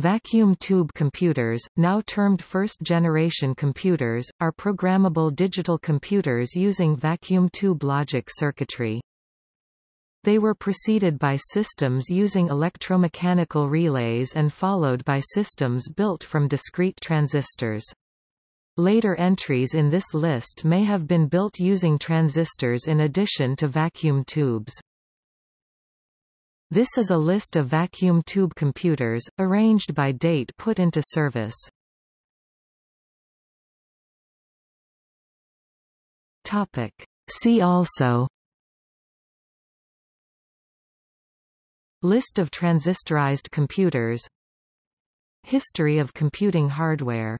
Vacuum tube computers, now termed first-generation computers, are programmable digital computers using vacuum tube logic circuitry. They were preceded by systems using electromechanical relays and followed by systems built from discrete transistors. Later entries in this list may have been built using transistors in addition to vacuum tubes. This is a list of vacuum tube computers, arranged by date put into service. See also. List of transistorized computers. History of computing hardware